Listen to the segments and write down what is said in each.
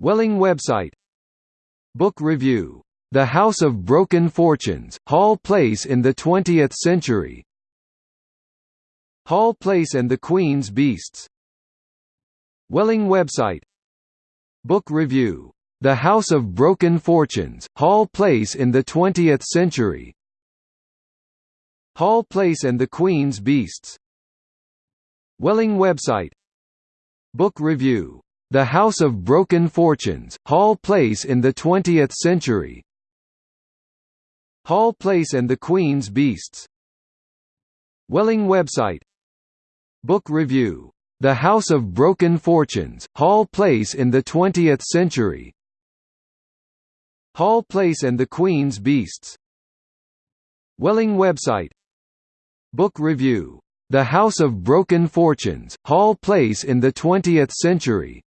Welling website. Book review. The House of Broken Fortunes, Hall Place in the Twentieth Century. Hall Place and the Queen's Beasts. Welling website. Book review. The House of Broken Fortunes, Hall Place in the Twentieth Century. Hall Place and the Queen's Beasts. Welling website. Book review. The House of Broken Fortunes, Hall Place in the Twentieth Century. Hall Place and the Queen's Beasts. Welling website. Book review. The House of Broken Fortunes, Hall Place in the Twentieth Century. Hall Place and the Queen's Beasts. Welling website. Book review. The House of Broken Fortunes, Hall Place in the Twentieth Century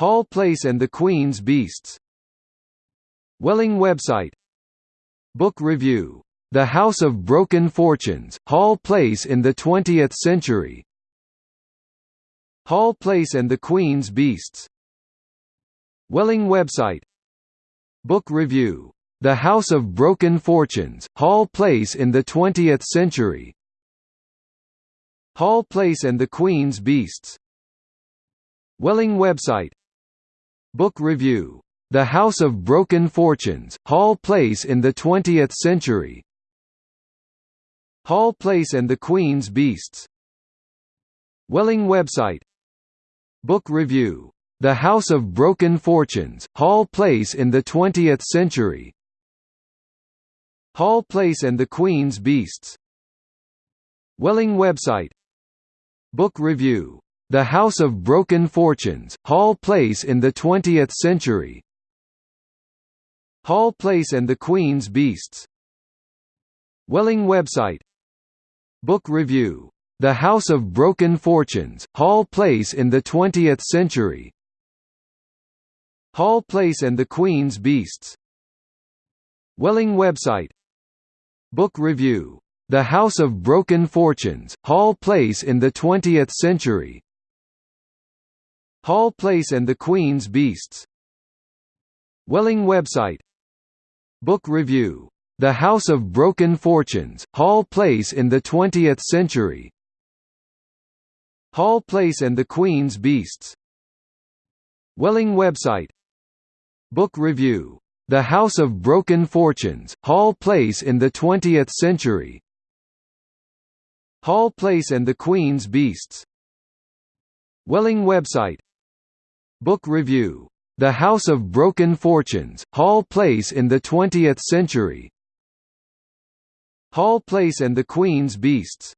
Hall Place and the Queen's Beasts. Welling website. Book review. The House of Broken Fortunes, Hall Place in the Twentieth Century. Hall Place and the Queen's Beasts. Welling website. Book review. The House of Broken Fortunes, Hall Place in the Twentieth Century. Hall Place and the Queen's Beasts. Welling website Book review. The House of Broken Fortunes, Hall Place in the Twentieth Century Hall Place and the Queen's Beasts Welling website Book review. The House of Broken Fortunes, Hall Place in the Twentieth Century Hall Place and the Queen's Beasts Welling website Book review. The House of Broken Fortunes, Hall Place in the Twentieth Century. Hall Place and the Queen's Beasts. Welling website. Book review. The House of Broken Fortunes, Hall Place in the Twentieth Century. Hall Place and the Queen's Beasts. Welling website. Book review. The House of Broken Fortunes, Hall Place in the Twentieth Century Hall Place and the Queen's Beasts. Welling website. Book review. The House of Broken Fortunes, Hall Place in the Twentieth Century. Hall Place and the Queen's Beasts. Welling website. Book review. The House of Broken Fortunes, Hall Place in the Twentieth Century. Hall Place and the Queen's Beasts. Welling website Book review. The House of Broken Fortunes, Hall Place in the Twentieth Century Hall Place and the Queen's Beasts